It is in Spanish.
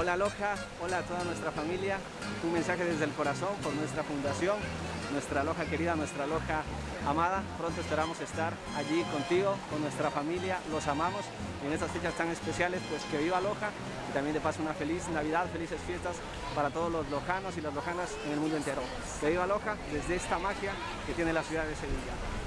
Hola Loja, hola a toda nuestra familia, un mensaje desde el corazón por nuestra fundación, nuestra Loja querida, nuestra Loja amada. Pronto esperamos estar allí contigo, con nuestra familia, los amamos y en estas fechas tan especiales, pues que viva Loja y también de paso una feliz Navidad, felices fiestas para todos los lojanos y las lojanas en el mundo entero. Que viva Loja desde esta magia que tiene la ciudad de Sevilla.